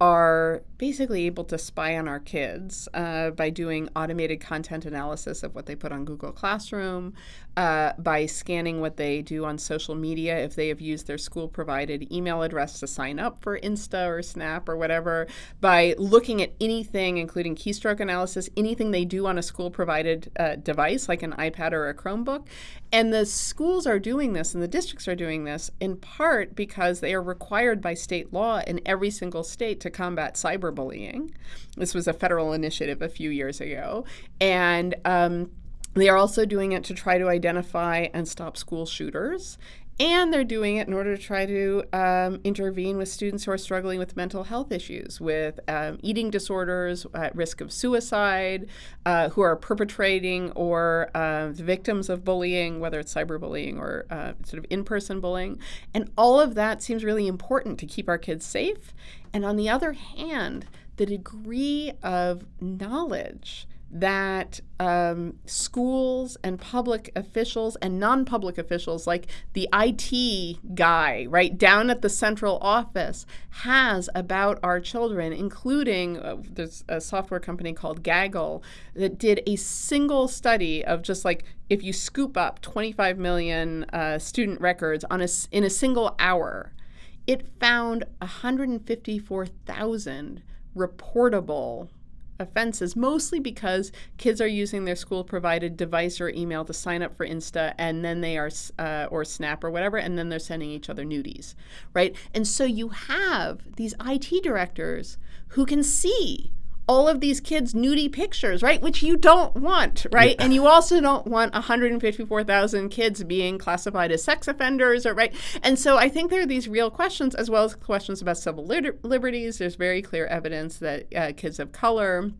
are basically able to spy on our kids uh, by doing automated content analysis of what they put on Google Classroom, uh, by scanning what they do on social media if they have used their school provided email address to sign up for Insta or Snap or whatever, by looking at anything, including keystroke analysis, anything they do on a school provided uh, device like an iPad or a Chromebook. And the schools are doing this and the districts are doing this in part because they are required by state law in every single state to combat cyberbullying. This was a federal initiative a few years ago. And um, they are also doing it to try to identify and stop school shooters. And they're doing it in order to try to um, intervene with students who are struggling with mental health issues, with um, eating disorders, at risk of suicide, uh, who are perpetrating or uh, victims of bullying, whether it's cyberbullying or uh, sort of in person bullying. And all of that seems really important to keep our kids safe. And on the other hand, the degree of knowledge that um, schools and public officials and non public officials, like the IT guy, right, down at the central office, has about our children, including uh, there's a software company called Gaggle that did a single study of just like if you scoop up 25 million uh, student records on a, in a single hour, it found 154,000 reportable offenses, mostly because kids are using their school provided device or email to sign up for Insta and then they are, uh, or Snap or whatever, and then they're sending each other nudies, right? And so you have these IT directors who can see all of these kids' nudie pictures, right? Which you don't want, right? Yeah. And you also don't want 154,000 kids being classified as sex offenders, or right? And so I think there are these real questions, as well as questions about civil liberties. There's very clear evidence that uh, kids of color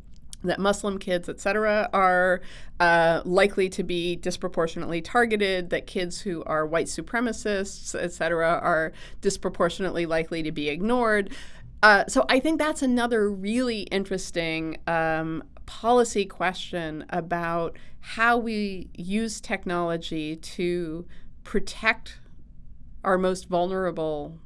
that Muslim kids, et cetera, are uh, likely to be disproportionately targeted, that kids who are white supremacists, et cetera, are disproportionately likely to be ignored. Uh, so I think that's another really interesting um, policy question about how we use technology to protect our most vulnerable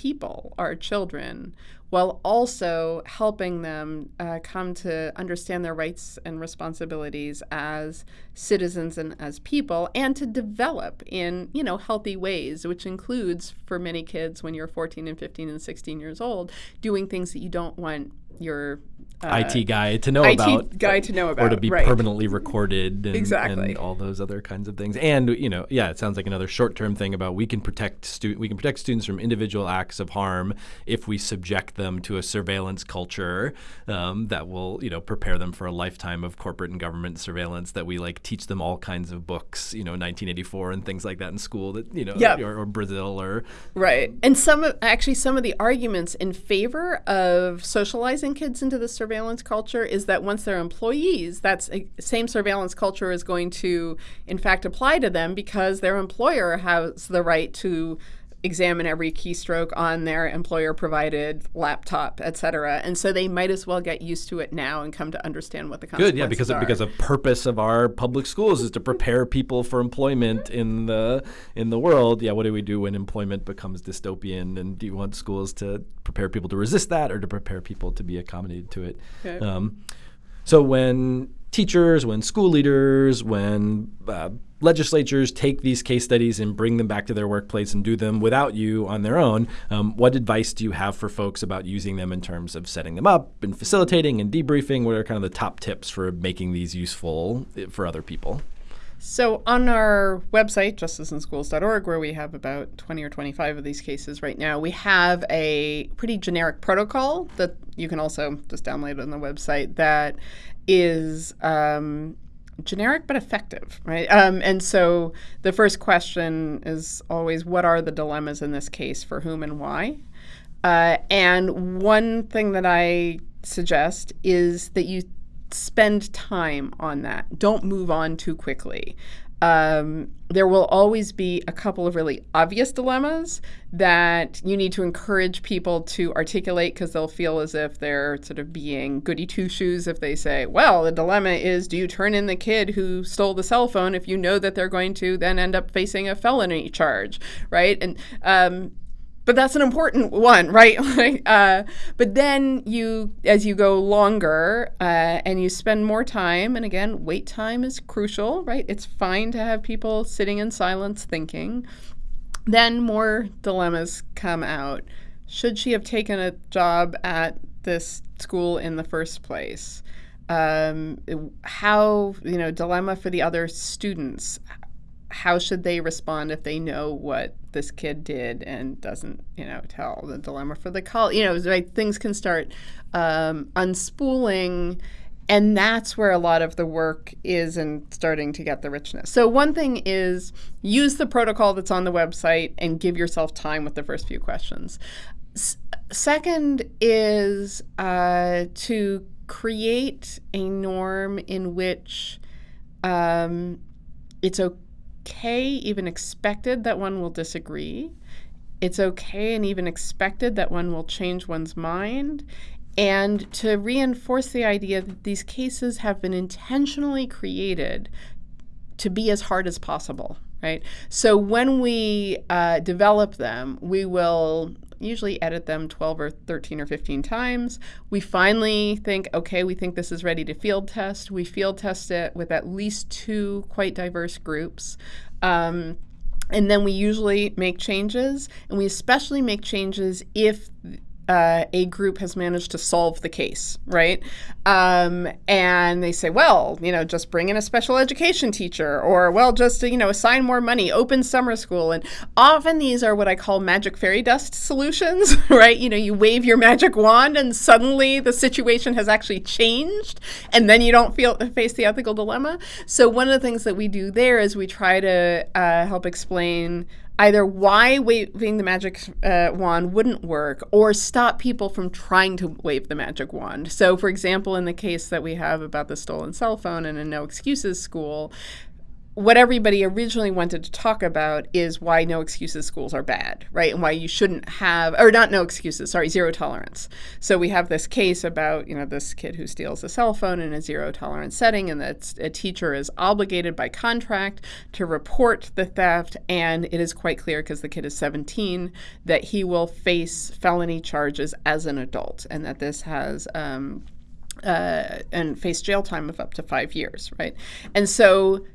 people, our children, while also helping them uh, come to understand their rights and responsibilities as citizens and as people and to develop in you know healthy ways which includes for many kids when you're 14 and 15 and 16 years old doing things that you don't want your uh, IT guy to know IT about, guy to know about, or to be right. permanently recorded, and, exactly, and all those other kinds of things. And you know, yeah, it sounds like another short-term thing about we can protect stu- we can protect students from individual acts of harm if we subject them to a surveillance culture um, that will you know prepare them for a lifetime of corporate and government surveillance. That we like teach them all kinds of books, you know, 1984 and things like that in school. That you know, yep. or, or Brazil or right. And some of actually some of the arguments in favor of socializing kids into the surveillance culture is that once they're employees, that same surveillance culture is going to, in fact, apply to them because their employer has the right to examine every keystroke on their employer provided laptop, et cetera. And so they might as well get used to it now and come to understand what the consequences Good, yeah, because are. because a purpose of our public schools is to prepare people for employment in the in the world. Yeah, what do we do when employment becomes dystopian? And do you want schools to prepare people to resist that, or to prepare people to be accommodated to it? Okay. Um, so when teachers, when school leaders, when uh, legislatures take these case studies and bring them back to their workplace and do them without you on their own, um, what advice do you have for folks about using them in terms of setting them up and facilitating and debriefing? What are kind of the top tips for making these useful eh, for other people? So, on our website, justiceinschools.org, where we have about 20 or 25 of these cases right now, we have a pretty generic protocol that you can also just download on the website that is um, generic but effective, right? Um, and so the first question is always what are the dilemmas in this case for whom and why? Uh, and one thing that I suggest is that you spend time on that. Don't move on too quickly um, there will always be a couple of really obvious dilemmas that you need to encourage people to articulate because they'll feel as if they're sort of being goody two shoes if they say, well, the dilemma is do you turn in the kid who stole the cell phone if you know that they're going to then end up facing a felony charge, right? And um, but that's an important one, right? uh, but then you, as you go longer uh, and you spend more time, and again, wait time is crucial, right? It's fine to have people sitting in silence thinking. Then more dilemmas come out. Should she have taken a job at this school in the first place? Um, how, you know, dilemma for the other students how should they respond if they know what this kid did and doesn't, you know, tell the dilemma for the call? You know, right, things can start um, unspooling, and that's where a lot of the work is in starting to get the richness. So one thing is use the protocol that's on the website and give yourself time with the first few questions. S- second is uh, to create a norm in which um, it's okay okay, even expected that one will disagree. It's okay and even expected that one will change one's mind. And to reinforce the idea that these cases have been intentionally created to be as hard as possible, right? So when we uh, develop them, we will usually edit them 12 or 13 or 15 times. We finally think, okay, we think this is ready to field test. We field test it with at least two quite diverse groups. Um, and then we usually make changes, and we especially make changes if uh, a group has managed to solve the case, right? Um, and they say, well, you know, just bring in a special education teacher, or well, just you know, assign more money, open summer school, and often these are what I call magic fairy dust solutions, right? You know, you wave your magic wand, and suddenly the situation has actually changed, and then you don't feel face the ethical dilemma. So one of the things that we do there is we try to uh, help explain either why waving the magic uh, wand wouldn't work or stop people from trying to wave the magic wand. So, for example, in the case that we have about the stolen cell phone in a no excuses school, what everybody originally wanted to talk about is why no excuses schools are bad, right? And why you shouldn't have, or not no excuses, sorry, zero tolerance. So we have this case about, you know, this kid who steals a cell phone in a zero tolerance setting, and that a teacher is obligated by contract to report the theft. And it is quite clear, because the kid is 17, that he will face felony charges as an adult, and that this has, um, uh, and face jail time of up to five years, right? And so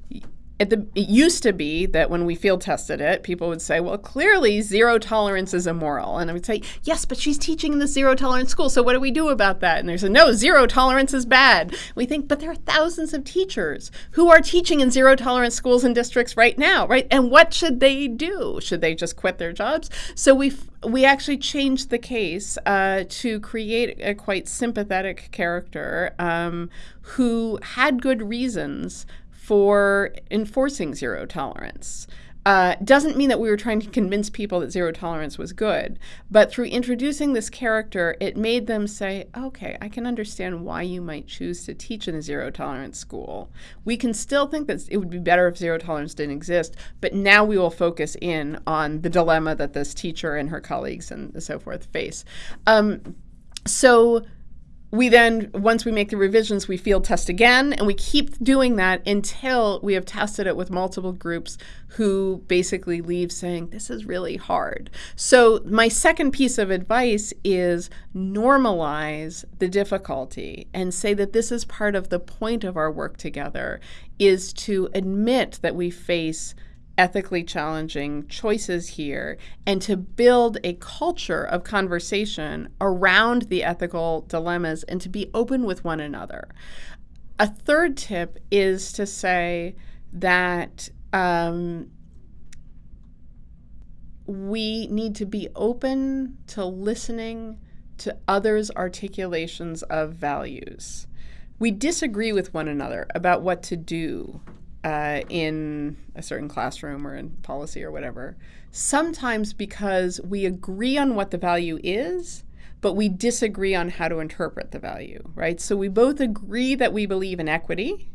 the, it used to be that when we field tested it, people would say, well, clearly zero tolerance is immoral. And I would say, yes, but she's teaching in the zero tolerance school. So what do we do about that? And they said, no, zero tolerance is bad. We think, but there are thousands of teachers who are teaching in zero tolerance schools and districts right now, right? And what should they do? Should they just quit their jobs? So we we actually changed the case uh, to create a quite sympathetic character um, who had good reasons for enforcing zero tolerance. Uh, doesn't mean that we were trying to convince people that zero tolerance was good, but through introducing this character, it made them say, okay, I can understand why you might choose to teach in a zero tolerance school. We can still think that it would be better if zero tolerance didn't exist, but now we will focus in on the dilemma that this teacher and her colleagues and so forth face. Um, so we then, once we make the revisions, we field test again, and we keep doing that until we have tested it with multiple groups who basically leave saying, This is really hard. So, my second piece of advice is normalize the difficulty and say that this is part of the point of our work together, is to admit that we face ethically challenging choices here and to build a culture of conversation around the ethical dilemmas and to be open with one another. A third tip is to say that um, we need to be open to listening to others' articulations of values. We disagree with one another about what to do uh, in a certain classroom or in policy or whatever, sometimes because we agree on what the value is, but we disagree on how to interpret the value, right? So we both agree that we believe in equity,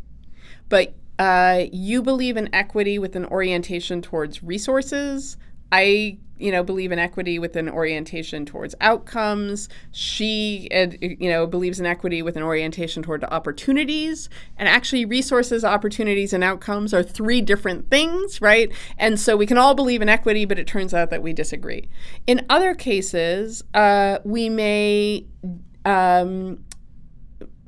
but uh, you believe in equity with an orientation towards resources. I you know believe in equity with an orientation towards outcomes. She you know believes in equity with an orientation toward opportunities. And actually resources opportunities and outcomes are three different things right? And so we can all believe in equity but it turns out that we disagree. In other cases uh, we may um,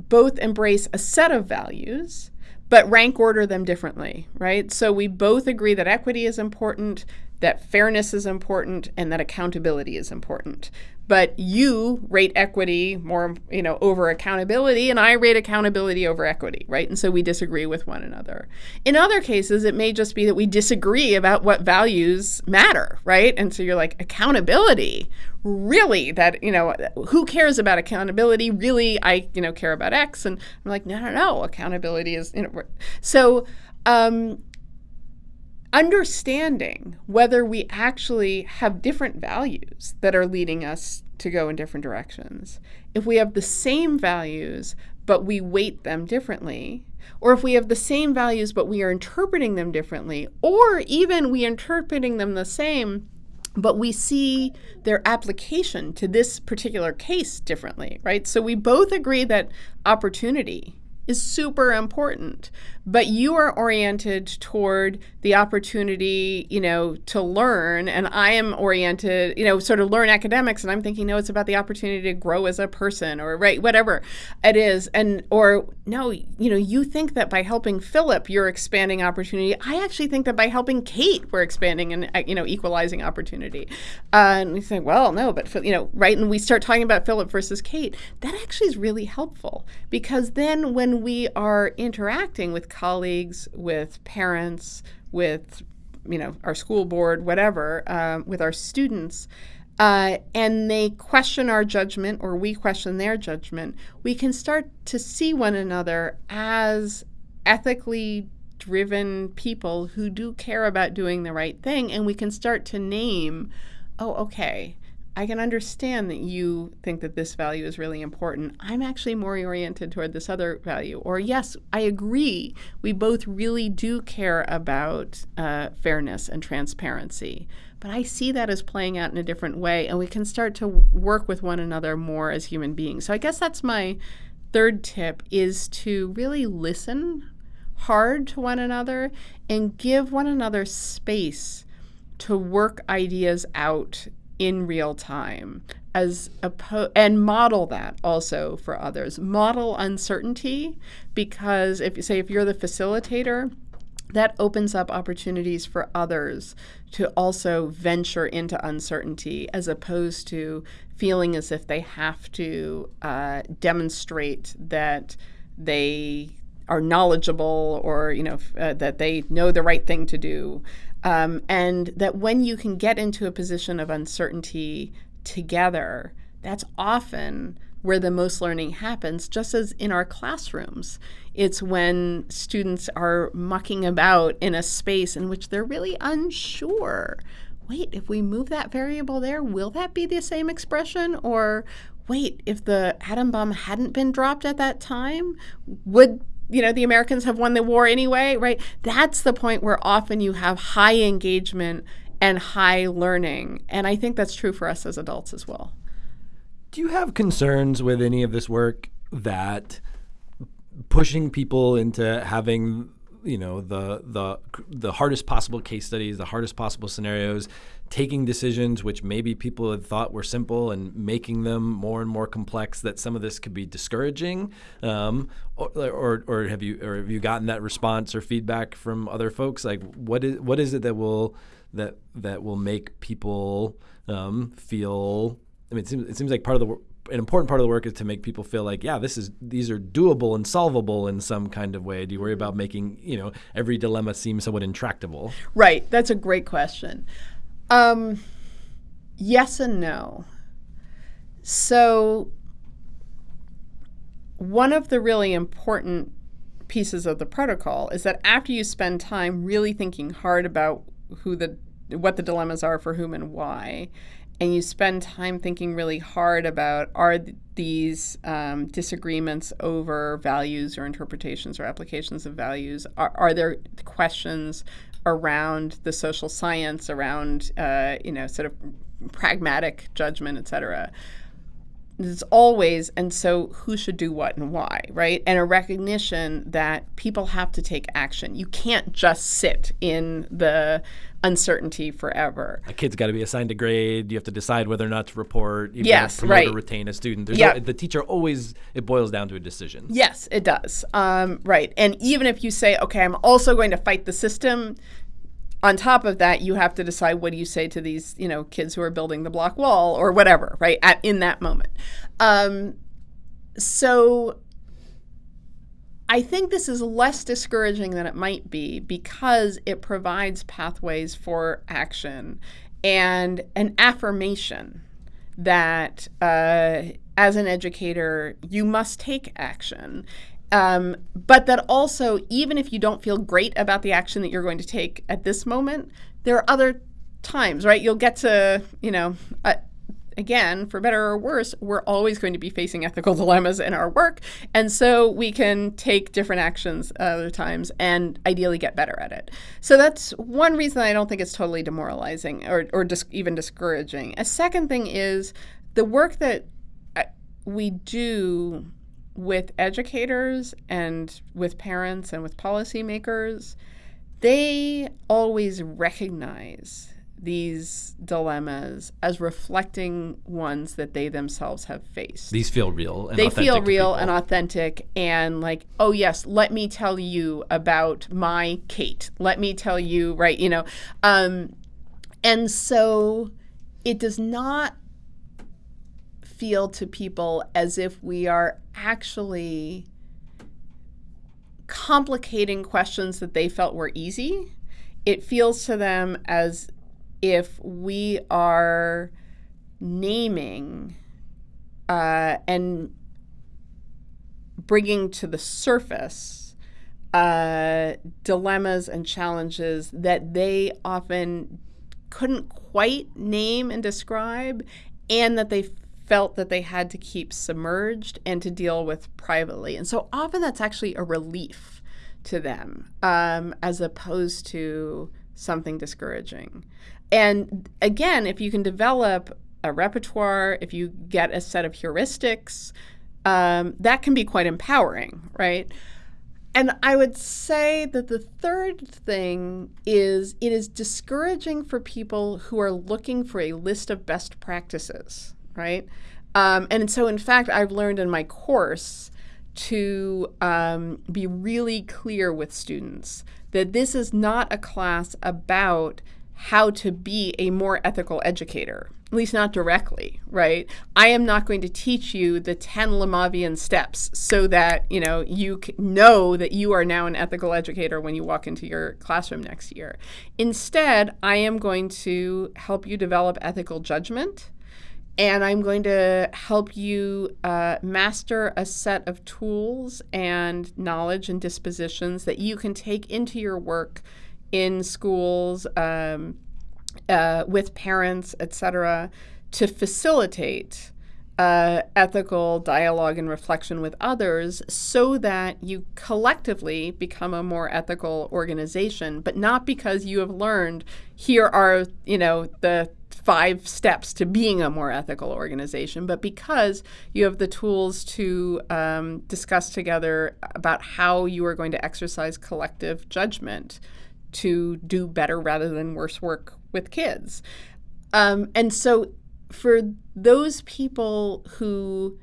both embrace a set of values but rank order them differently, right? So we both agree that equity is important, that fairness is important and that accountability is important. But you rate equity more, you know, over accountability, and I rate accountability over equity, right? And so we disagree with one another. In other cases, it may just be that we disagree about what values matter, right? And so you're like, accountability, really? That, you know, who cares about accountability? Really, I, you know, care about X. And I'm like, no, no, no, accountability is, you know, so, um, understanding whether we actually have different values that are leading us to go in different directions. If we have the same values, but we weight them differently, or if we have the same values, but we are interpreting them differently, or even we interpreting them the same, but we see their application to this particular case differently, right? So we both agree that opportunity is super important but you are oriented toward the opportunity you know to learn and i am oriented you know sort of learn academics and i'm thinking no it's about the opportunity to grow as a person or right whatever it is and or no you know you think that by helping philip you're expanding opportunity. I actually think that by helping kate we're expanding and uh, you know equalizing opportunity. Uh, and we say well no but you know right and we start talking about philip versus kate. That actually is really helpful because then when we are interacting with colleagues, with parents, with you know our school board, whatever, um, with our students, uh, and they question our judgment or we question their judgment, we can start to see one another as ethically driven people who do care about doing the right thing, and we can start to name, oh, okay, I can understand that you think that this value is really important. I'm actually more oriented toward this other value. Or, yes, I agree. We both really do care about uh, fairness and transparency. But I see that as playing out in a different way, and we can start to work with one another more as human beings. So, I guess that's my third tip is to really listen hard to one another and give one another space to work ideas out in real time as oppo- and model that also for others. Model uncertainty because if you say if you're the facilitator that opens up opportunities for others to also venture into uncertainty as opposed to feeling as if they have to uh, demonstrate that they are knowledgeable or you know uh, that they know the right thing to do um, and that when you can get into a position of uncertainty together, that's often where the most learning happens, just as in our classrooms. It's when students are mucking about in a space in which they're really unsure. Wait, if we move that variable there, will that be the same expression? Or wait, if the atom bomb hadn't been dropped at that time, would you know, the Americans have won the war anyway, right? That's the point where often you have high engagement and high learning. And I think that's true for us as adults as well. Do you have concerns with any of this work that pushing people into having you know the the the hardest possible case studies, the hardest possible scenarios, taking decisions which maybe people had thought were simple and making them more and more complex. That some of this could be discouraging, um, or, or, or have you or have you gotten that response or feedback from other folks? Like what is what is it that will that that will make people um, feel? I mean, it seems, it seems like part of the an important part of the work is to make people feel like, yeah, this is these are doable and solvable in some kind of way. Do you worry about making you know every dilemma seem somewhat intractable? Right. That's a great question. Um, yes and no. So one of the really important pieces of the protocol is that after you spend time really thinking hard about who the what the dilemmas are for whom and why and you spend time thinking really hard about are th- these um, disagreements over values or interpretations or applications of values are, are there questions around the social science around uh, you know sort of pragmatic judgment et cetera there's always and so who should do what and why right and a recognition that people have to take action you can't just sit in the uncertainty forever. A kid's got to be assigned a grade. You have to decide whether or not to report. You yes, promote right. Or retain a student. There's. No, the teacher always it boils down to a decision. Yes, it does. Um, right, and even if you say, okay, I'm also going to fight the system. On top of that, you have to decide what do you say to these, you know, kids who are building the block wall or whatever, right? At in that moment. Um, so I think this is less discouraging than it might be because it provides pathways for action and an affirmation that uh, as an educator, you must take action. Um, but that also, even if you don't feel great about the action that you're going to take at this moment, there are other times, right? You'll get to, you know, uh, again, for better or worse, we're always going to be facing ethical dilemmas in our work. And so we can take different actions other times and ideally get better at it. So that's one reason I don't think it's totally demoralizing or, or dis- even discouraging. A second thing is the work that uh, we do with educators and with parents and with policymakers, they always recognize these dilemmas as reflecting ones that they themselves have faced. These feel real. And they feel real and authentic, and like, oh yes, let me tell you about my Kate. Let me tell you, right? You know, um, and so it does not feel to people as if we are actually complicating questions that they felt were easy. It feels to them as if we are naming uh, and bringing to the surface uh, dilemmas and challenges that they often couldn't quite name and describe, and that they felt that they had to keep submerged and to deal with privately. And so often that's actually a relief to them um, as opposed to something discouraging. And again, if you can develop a repertoire, if you get a set of heuristics, um, that can be quite empowering, right? And I would say that the third thing is it is discouraging for people who are looking for a list of best practices, right? Um, and so, in fact, I've learned in my course to um, be really clear with students that this is not a class about how to be a more ethical educator, at least not directly, right? I am not going to teach you the 10 Lemavian steps so that, you know, you know that you are now an ethical educator when you walk into your classroom next year. Instead, I am going to help you develop ethical judgment and I'm going to help you uh, master a set of tools and knowledge and dispositions that you can take into your work in schools, um, uh, with parents, etc., to facilitate uh, ethical dialogue and reflection with others so that you collectively become a more ethical organization, but not because you have learned here are, you know, the five steps to being a more ethical organization, but because you have the tools to um, discuss together about how you are going to exercise collective judgment to do better rather than worse work with kids. Um, and so, for those people who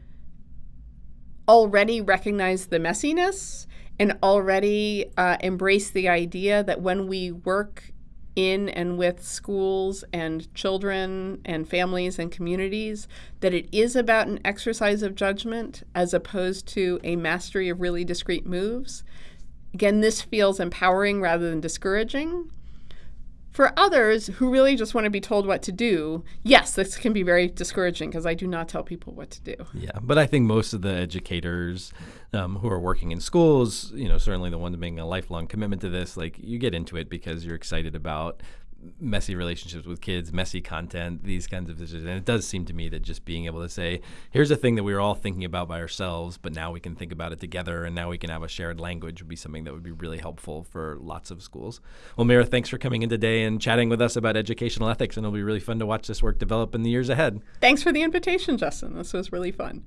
already recognize the messiness and already uh, embrace the idea that when we work in and with schools and children and families and communities that it is about an exercise of judgment as opposed to a mastery of really discrete moves. Again, this feels empowering rather than discouraging. For others who really just want to be told what to do, yes, this can be very discouraging because I do not tell people what to do. Yeah, but I think most of the educators um, who are working in schools, you know, certainly the ones making a lifelong commitment to this, like you get into it because you're excited about messy relationships with kids, messy content, these kinds of decisions. And it does seem to me that just being able to say, here's a thing that we were all thinking about by ourselves, but now we can think about it together and now we can have a shared language would be something that would be really helpful for lots of schools. Well, Meira, thanks for coming in today and chatting with us about educational ethics. And it'll be really fun to watch this work develop in the years ahead. Thanks for the invitation, Justin. This was really fun.